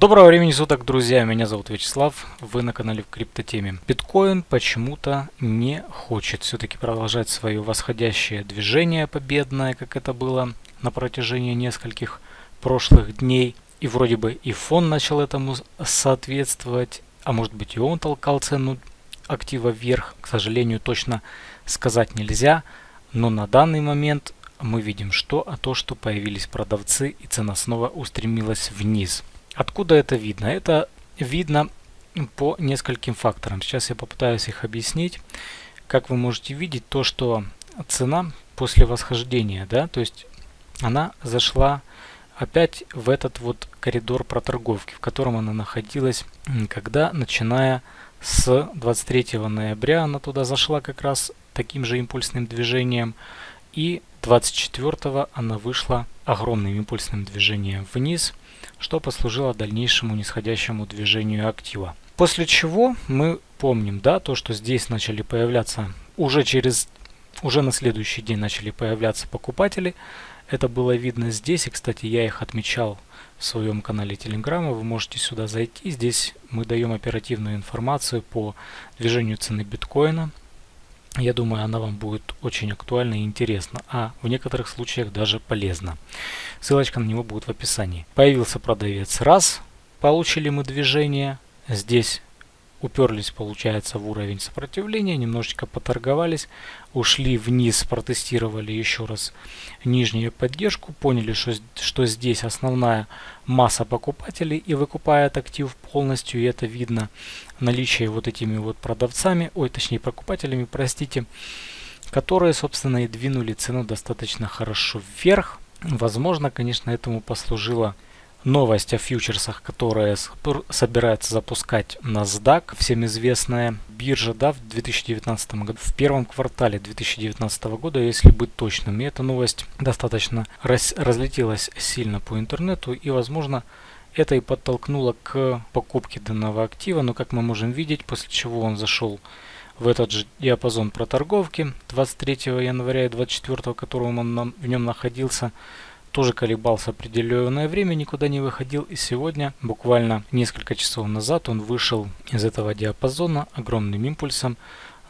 Доброго времени суток, друзья! Меня зовут Вячеслав, вы на канале в криптотеме. Биткоин почему-то не хочет все-таки продолжать свое восходящее движение победное, как это было на протяжении нескольких прошлых дней. И вроде бы и фон начал этому соответствовать, а может быть и он толкал цену актива вверх. К сожалению, точно сказать нельзя, но на данный момент мы видим что? А то, что появились продавцы и цена снова устремилась вниз. Откуда это видно? Это видно по нескольким факторам. Сейчас я попытаюсь их объяснить. Как вы можете видеть, то, что цена после восхождения, да, то есть она зашла опять в этот вот коридор проторговки, в котором она находилась, когда, начиная с 23 ноября, она туда зашла как раз таким же импульсным движением, и 24 она вышла огромным импульсным движением вниз – что послужило дальнейшему нисходящему движению актива. После чего мы помним, да, то, что здесь начали появляться уже через, уже на следующий день начали появляться покупатели. Это было видно здесь, и, кстати, я их отмечал в своем канале Телеграма. Вы можете сюда зайти. Здесь мы даем оперативную информацию по движению цены биткоина. Я думаю, она вам будет очень актуальна и интересна, а в некоторых случаях даже полезна. Ссылочка на него будет в описании. Появился продавец раз, получили мы движение. Здесь уперлись, получается, в уровень сопротивления, немножечко поторговались, ушли вниз, протестировали еще раз нижнюю поддержку, поняли, что, что здесь основная масса покупателей и выкупает актив полностью, и это видно наличие вот этими вот продавцами, ой, точнее покупателями, простите, которые, собственно, и двинули цену достаточно хорошо вверх. Возможно, конечно, этому послужило новость о фьючерсах, которая собирается запускать NASDAQ, всем известная биржа да, в 2019 году, в первом квартале 2019 года, если быть точным. И эта новость достаточно раз, разлетелась сильно по интернету и, возможно, это и подтолкнуло к покупке данного актива, но как мы можем видеть, после чего он зашел в этот же диапазон проторговки 23 января и 24, которым он в нем находился, тоже колебался определенное время, никуда не выходил. И сегодня, буквально несколько часов назад, он вышел из этого диапазона огромным импульсом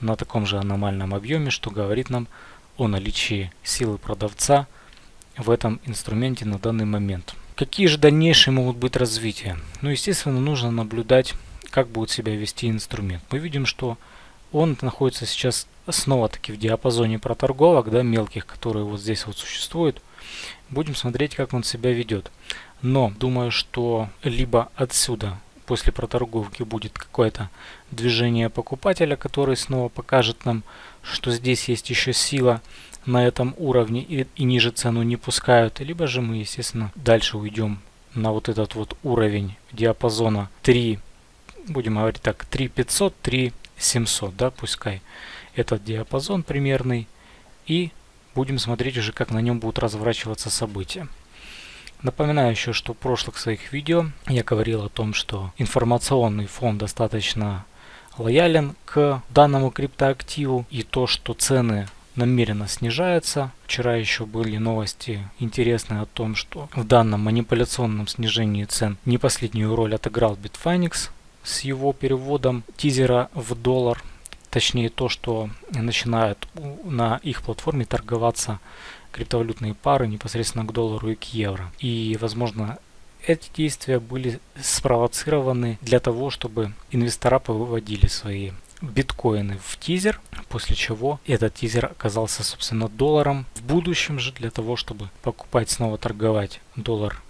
на таком же аномальном объеме, что говорит нам о наличии силы продавца в этом инструменте на данный момент. Какие же дальнейшие могут быть развития? Ну, естественно, нужно наблюдать, как будет себя вести инструмент. Мы видим, что он находится сейчас снова-таки в диапазоне проторговок, да, мелких, которые вот здесь вот существуют. Будем смотреть, как он себя ведет. Но думаю, что либо отсюда после проторговки будет какое-то движение покупателя, который снова покажет нам, что здесь есть еще сила на этом уровне и, и ниже цену не пускают. Либо же мы, естественно, дальше уйдем на вот этот вот уровень диапазона 3, будем говорить так, 3500, 3700, да, пускай этот диапазон примерный. И будем смотреть уже, как на нем будут разворачиваться события. Напоминаю еще, что в прошлых своих видео я говорил о том, что информационный фон достаточно лоялен к данному криптоактиву и то, что цены намеренно снижаются. Вчера еще были новости интересные о том, что в данном манипуляционном снижении цен не последнюю роль отыграл Bitfinex с его переводом тизера в доллар точнее то, что начинают на их платформе торговаться криптовалютные пары непосредственно к доллару и к евро. И, возможно, эти действия были спровоцированы для того, чтобы инвестора повыводили свои биткоины в тизер, после чего этот тизер оказался, собственно, долларом. В будущем же для того, чтобы покупать, снова торговать доллар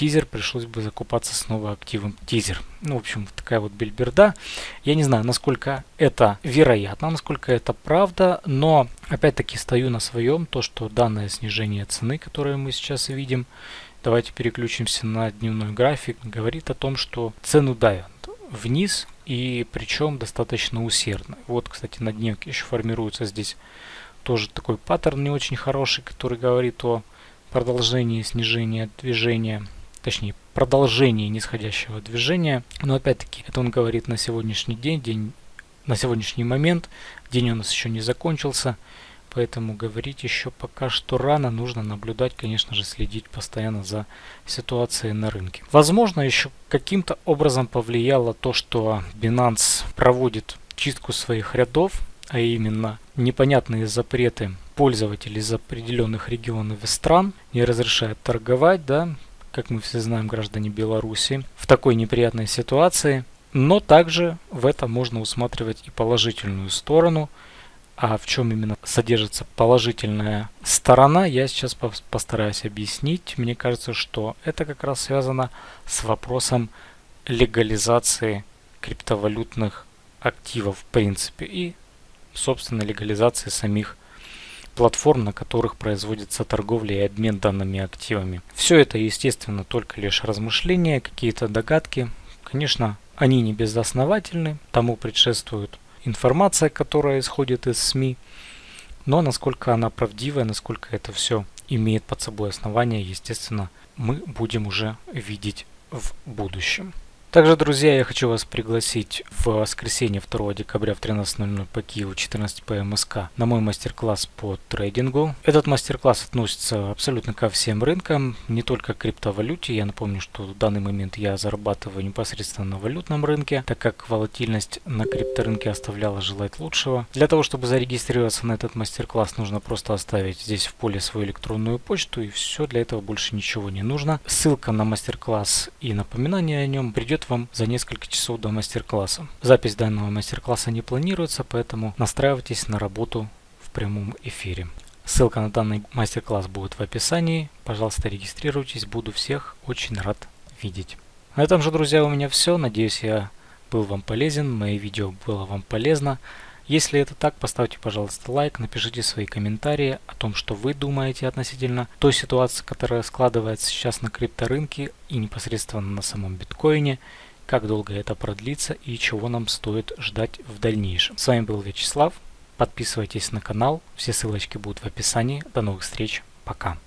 тизер, пришлось бы закупаться снова активом тизер. Ну, в общем, такая вот бельберда. Я не знаю, насколько это вероятно, насколько это правда, но опять-таки стою на своем, то, что данное снижение цены, которое мы сейчас видим, давайте переключимся на дневной график, говорит о том, что цену давят вниз и причем достаточно усердно. Вот, кстати, на дневке еще формируется здесь тоже такой паттерн не очень хороший, который говорит о продолжении снижения движения точнее продолжение нисходящего движения. Но опять-таки это он говорит на сегодняшний день, день на сегодняшний момент, день у нас еще не закончился. поэтому говорить еще пока что рано. Нужно наблюдать, конечно же, следить постоянно за ситуацией на рынке. Возможно, еще каким-то образом повлияло то, что Binance проводит чистку своих рядов, а именно непонятные запреты пользователей из определенных регионов и стран не разрешают торговать, да, как мы все знаем, граждане Беларуси, в такой неприятной ситуации. Но также в этом можно усматривать и положительную сторону. А в чем именно содержится положительная сторона, я сейчас постараюсь объяснить. Мне кажется, что это как раз связано с вопросом легализации криптовалютных активов в принципе и, собственно, легализации самих платформ, на которых производится торговля и обмен данными активами. Все это, естественно, только лишь размышления, какие-то догадки. Конечно, они не безосновательны, тому предшествует информация, которая исходит из СМИ. Но насколько она правдивая, насколько это все имеет под собой основания, естественно, мы будем уже видеть в будущем. Также, друзья, я хочу вас пригласить в воскресенье 2 декабря в 13.00 по Киеву 14 по МСК на мой мастер-класс по трейдингу. Этот мастер-класс относится абсолютно ко всем рынкам, не только к криптовалюте. Я напомню, что в данный момент я зарабатываю непосредственно на валютном рынке, так как волатильность на крипторынке оставляла желать лучшего. Для того, чтобы зарегистрироваться на этот мастер-класс, нужно просто оставить здесь в поле свою электронную почту и все, для этого больше ничего не нужно. Ссылка на мастер-класс и напоминание о нем придет придет вам за несколько часов до мастер-класса. Запись данного мастер-класса не планируется, поэтому настраивайтесь на работу в прямом эфире. Ссылка на данный мастер-класс будет в описании. Пожалуйста, регистрируйтесь. Буду всех очень рад видеть. На этом же, друзья, у меня все. Надеюсь, я был вам полезен. Мое видео было вам полезно. Если это так, поставьте, пожалуйста, лайк, напишите свои комментарии о том, что вы думаете относительно той ситуации, которая складывается сейчас на крипторынке и непосредственно на самом биткоине, как долго это продлится и чего нам стоит ждать в дальнейшем. С вами был Вячеслав. Подписывайтесь на канал, все ссылочки будут в описании. До новых встреч, пока.